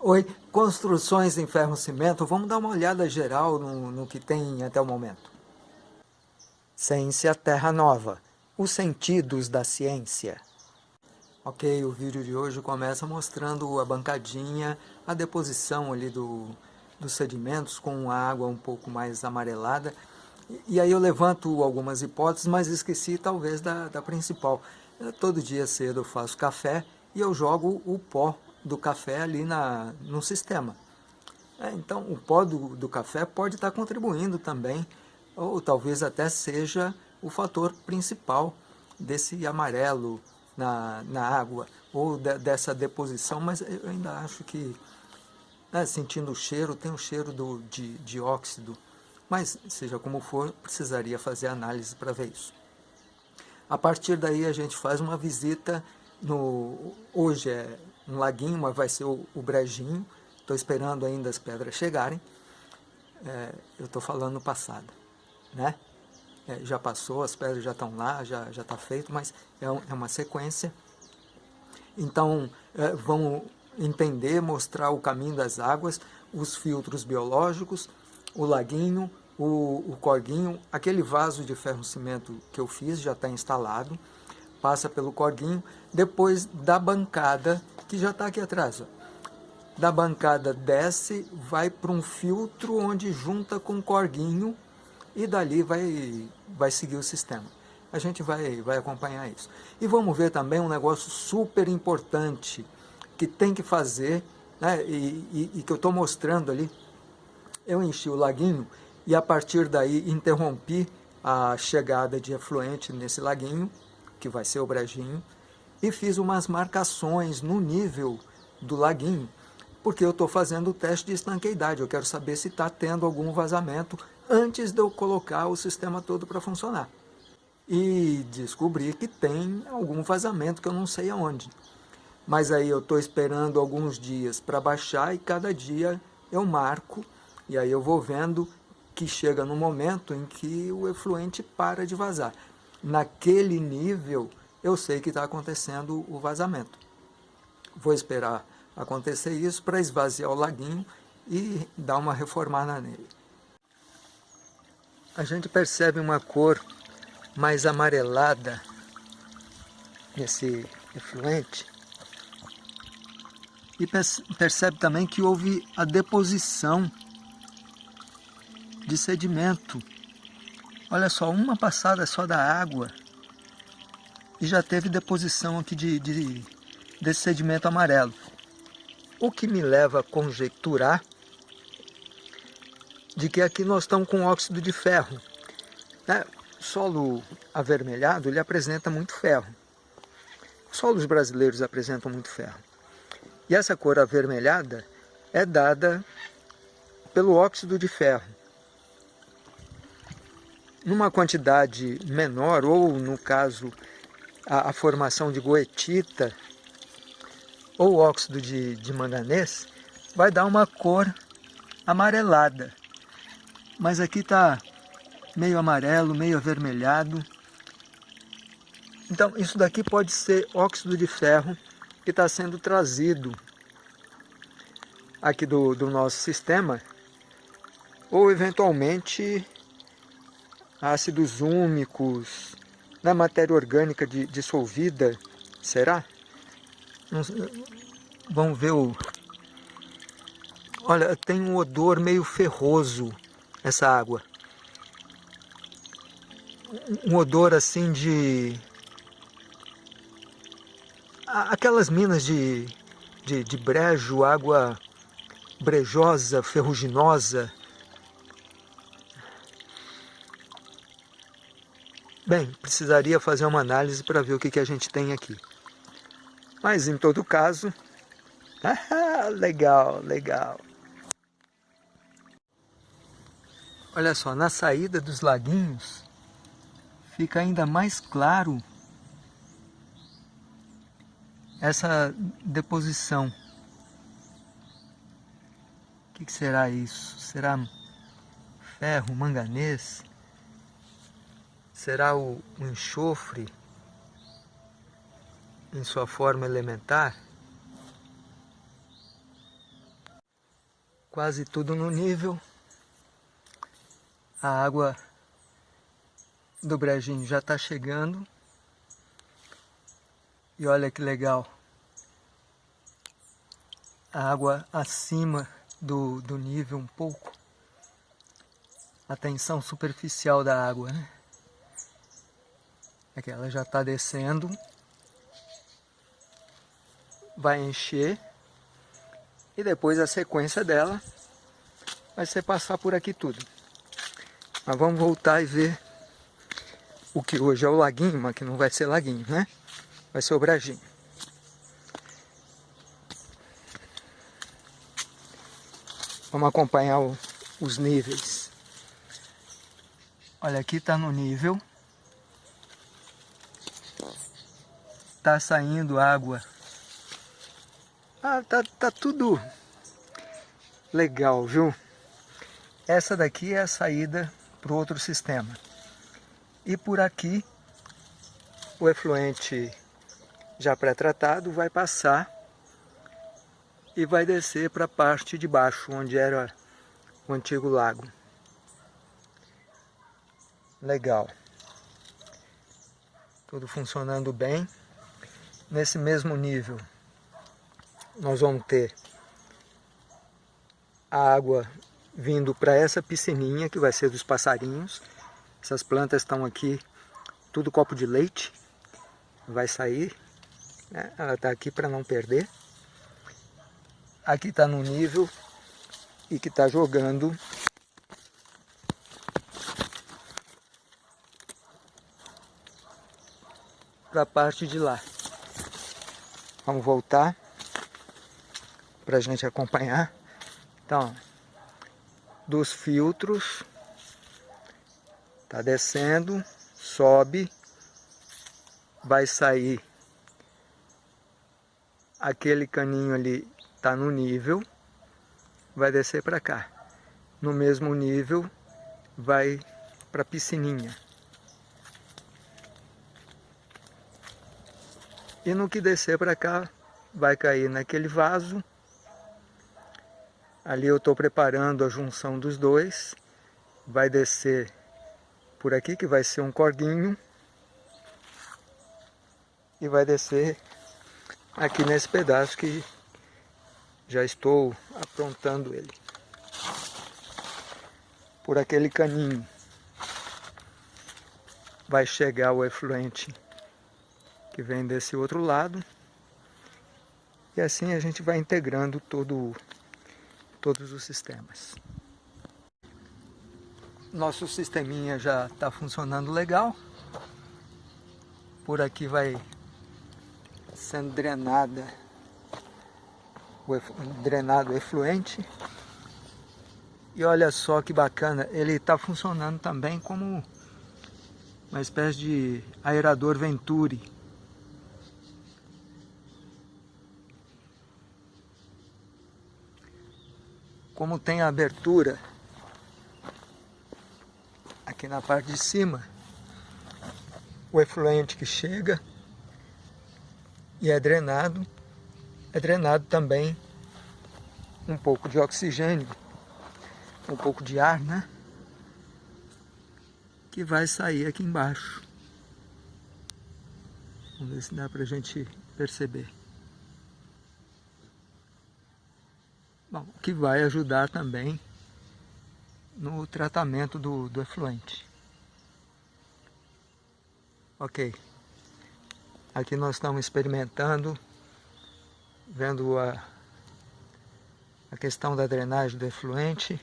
Oi, construções em ferro-cimento, vamos dar uma olhada geral no, no que tem até o momento. Ciência Terra Nova, os sentidos da ciência. Ok, o vídeo de hoje começa mostrando a bancadinha, a deposição ali do, dos sedimentos com a água um pouco mais amarelada. E aí eu levanto algumas hipóteses, mas esqueci talvez da, da principal. todo dia cedo eu faço café e eu jogo o pó do café ali na, no sistema. É, então, o pó do, do café pode estar contribuindo também, ou talvez até seja o fator principal desse amarelo na, na água, ou de, dessa deposição, mas eu ainda acho que, né, sentindo o cheiro, tem o cheiro do, de, de óxido, mas seja como for, precisaria fazer análise para ver isso. A partir daí a gente faz uma visita no, hoje é um laguinho, mas vai ser o, o brejinho. Estou esperando ainda as pedras chegarem. É, eu estou falando no passado, né? É, já passou, as pedras já estão lá, já está feito, mas é, um, é, uma sequência. Então, é, vamos entender, mostrar o caminho das águas, os filtros biológicos, o laguinho, o, o corguinho, aquele vaso de ferro-cimento que eu fiz já está instalado, passa pelo corguinho, depois da bancada, que já está aqui atrás. Ó. Da bancada desce, vai para um filtro onde junta com o corguinho e dali vai, vai seguir o sistema. A gente vai, vai acompanhar isso. E vamos ver também um negócio super importante que tem que fazer, né, e, e, e que eu estou mostrando ali. Eu enchi o laguinho e a partir daí interrompi a chegada de efluente nesse laguinho, que vai ser o brejinho, e fiz umas marcações no nível do laguinho, porque eu estou fazendo o teste de estanqueidade, eu quero saber se está tendo algum vazamento antes de eu colocar o sistema todo para funcionar. E descobri que tem algum vazamento que eu não sei aonde. Mas aí eu estou esperando alguns dias para baixar e cada dia eu marco e aí eu vou vendo que chega no momento em que o efluente para de vazar naquele nível, eu sei que está acontecendo o vazamento. Vou esperar acontecer isso para esvaziar o laguinho e dar uma reformada nele. A gente percebe uma cor mais amarelada nesse efluente e percebe também que houve a deposição de sedimento Olha só, uma passada só da água e já teve deposição aqui de, de, desse sedimento amarelo. O que me leva a conjecturar de que aqui nós estamos com óxido de ferro. Né? O solo avermelhado ele apresenta muito ferro. Os solos brasileiros apresentam muito ferro. E essa cor avermelhada é dada pelo óxido de ferro numa quantidade menor, ou no caso a, a formação de goetita ou óxido de, de manganês, vai dar uma cor amarelada. Mas aqui está meio amarelo, meio avermelhado. Então isso daqui pode ser óxido de ferro que está sendo trazido aqui do, do nosso sistema ou eventualmente ácidos úmicos, na matéria orgânica de, dissolvida, será? Vamos ver o... Olha, tem um odor meio ferroso essa água. Um odor assim de... Aquelas minas de, de, de brejo, água brejosa, ferruginosa, Bem, precisaria fazer uma análise para ver o que, que a gente tem aqui. Mas em todo caso, ah, legal, legal. Olha só, na saída dos laguinhos fica ainda mais claro essa deposição. O que, que será isso? Será ferro, manganês? Será o, enxofre em sua forma elementar? quase tudo no nível. A água do brejinho já está chegando. E olha que legal. A água acima do, do nível um pouco. A tensão superficial da água, né? É que ela já está descendo. Vai encher. E depois a sequência dela vai ser passar por aqui tudo. Mas vamos voltar e ver o que hoje é o laguinho, mas que não vai ser laguinho, né? Vai ser o brajinho. Vamos acompanhar o, os níveis. Olha, aqui está no nível. Está saindo água. Ah, tá, tá tudo legal, viu? Essa daqui é a saída para o outro sistema. E por aqui, o efluente já pré-tratado vai passar e vai descer para a parte de baixo, onde era o antigo lago. Legal. Tudo funcionando bem. Nesse mesmo nível, nós vamos ter a água vindo para essa piscininha, que vai ser dos passarinhos, essas plantas estão aqui, tudo copo de leite. Vai sair. Né? Ela está aqui para não perder. Aqui está no nível e que está jogando para a parte de lá. Vamos voltar para a gente acompanhar. Então, dos filtros Tá descendo, sobe, vai sair aquele caninho ali tá no nível, vai descer para cá. No mesmo nível vai para a piscininha. E no que descer para cá, vai cair naquele vaso. Ali eu estou preparando a junção dos dois. Vai descer por aqui, que vai ser um corguinho. E vai descer aqui nesse pedaço que já estou aprontando ele. Por aquele caninho vai chegar o efluente que vem desse outro lado. E assim a gente vai integrando todo, todos os sistemas. Nosso sisteminha já está funcionando legal. Por aqui vai sendo drenada o drenado efluente. E olha só que bacana, ele está funcionando também como uma espécie de aerador Venturi. Como tem a abertura aqui na parte de cima, o efluente que chega e é drenado, é drenado também um pouco de oxigênio, um pouco de ar, né? Que vai sair aqui embaixo. Vamos ver se dá para a gente perceber. Bom, que vai ajudar também no tratamento do, do efluente. Ok. Aqui nós estamos experimentando, vendo a, a questão da drenagem do efluente.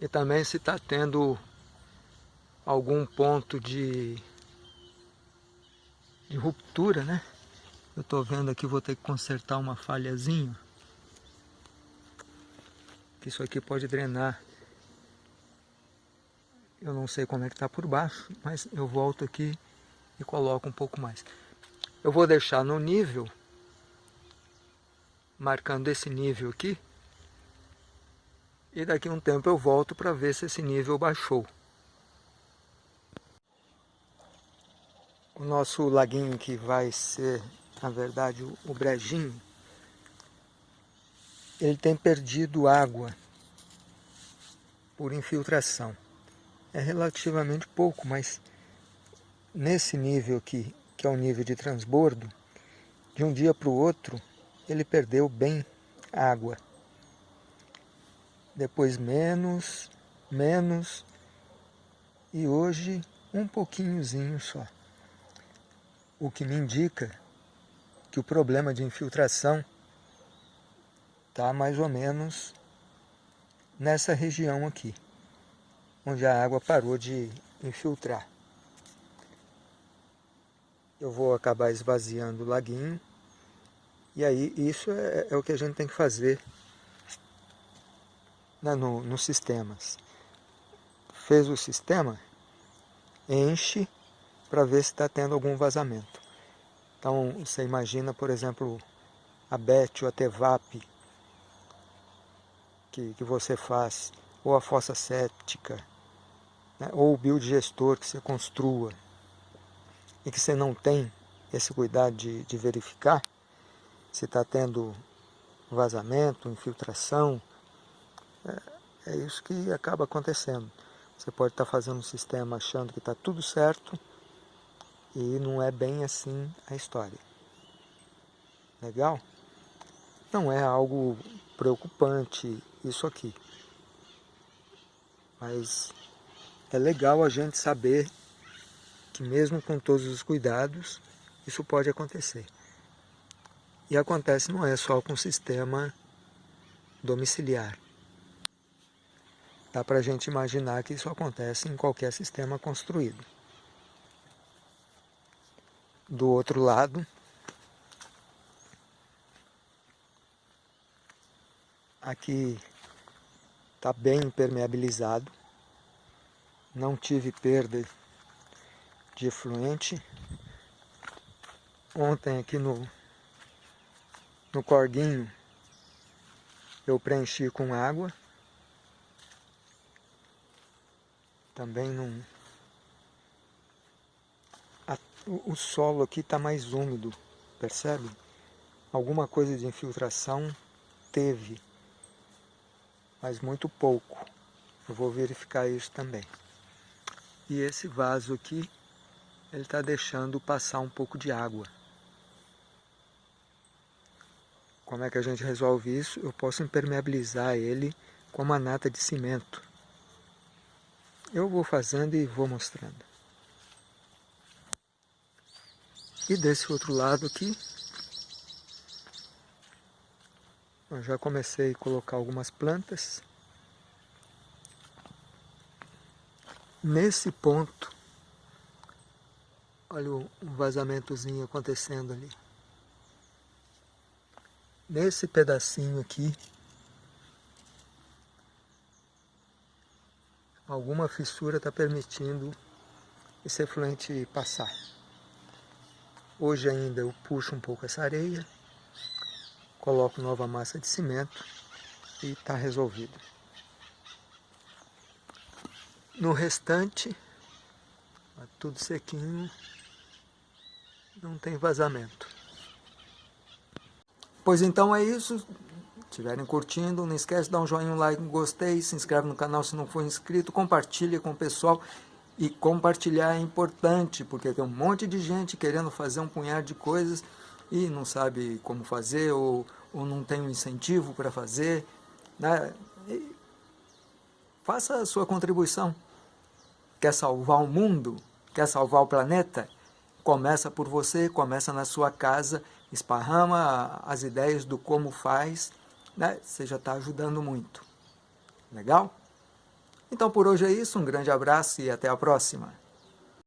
E também se está tendo algum ponto de, de ruptura, né? Eu estou vendo aqui, vou ter que consertar uma falhazinha que isso aqui pode drenar. Eu não sei como é que está por baixo, mas eu volto aqui e coloco um pouco mais. Eu vou deixar no nível, marcando esse nível aqui, e daqui a um tempo eu volto para ver se esse nível baixou. O nosso laguinho que vai ser, na verdade, o brejinho, ele tem perdido água por infiltração. É relativamente pouco, mas nesse nível aqui, que é o nível de transbordo, de um dia para o outro, ele perdeu bem água. Depois menos, menos, e hoje um pouquinhozinho só. O que me indica que o problema de infiltração está mais ou menos nessa região aqui, onde a água parou de infiltrar. Eu vou acabar esvaziando o laguinho, e aí isso é, é o que a gente tem que fazer né, no, nos sistemas. Fez o sistema, enche para ver se está tendo algum vazamento. Então você imagina, por exemplo, a BET ou a TEVAP que, que você faz, ou a fossa séptica, né, ou o biodigestor que você construa, e que você não tem esse cuidado de, de verificar se está tendo vazamento, infiltração, é, é, isso que acaba acontecendo. Você pode estar tá fazendo um sistema achando que está tudo certo e não é bem assim a história. Legal? Não é algo preocupante isso aqui. Mas é legal a gente saber que mesmo com todos os cuidados, isso pode acontecer. E acontece não é só com o sistema domiciliar. Dá para a gente imaginar que isso acontece em qualquer sistema construído. Do outro lado, aqui está bem impermeabilizado, não tive perda de efluente. Ontem aqui no, no corguinho eu preenchi com água. Também não... O solo aqui está mais úmido, percebe? Alguma coisa de infiltração teve mas muito pouco. Eu vou verificar isso também. E esse vaso aqui, ele está deixando passar um pouco de água. Como é que a gente resolve isso? Eu posso impermeabilizar ele com uma nata de cimento. Eu vou fazendo e vou mostrando. E desse outro lado aqui, Eu já comecei a colocar algumas plantas. Nesse ponto, olha o vazamentozinho acontecendo ali. Nesse pedacinho aqui, alguma fissura está permitindo esse efluente passar. Hoje ainda eu puxo um pouco essa areia coloco nova massa de cimento e está resolvido. No restante, tá tudo sequinho, não tem vazamento. Pois então é isso. Estiverem curtindo, não esquece de dar um joinha, um like, um gostei, se inscreve no canal se não for inscrito, compartilha com o pessoal. E compartilhar é importante, porque tem um monte de gente querendo fazer um punhado de coisas e não sabe como fazer ou, ou não tem um incentivo para fazer. Né? faça a sua contribuição. Quer salvar o mundo? Quer salvar o planeta? Começa por você, começa na sua casa, esparrama as ideias do como faz, né? você já está ajudando muito. Legal? Então por hoje é isso, um grande abraço e até a próxima.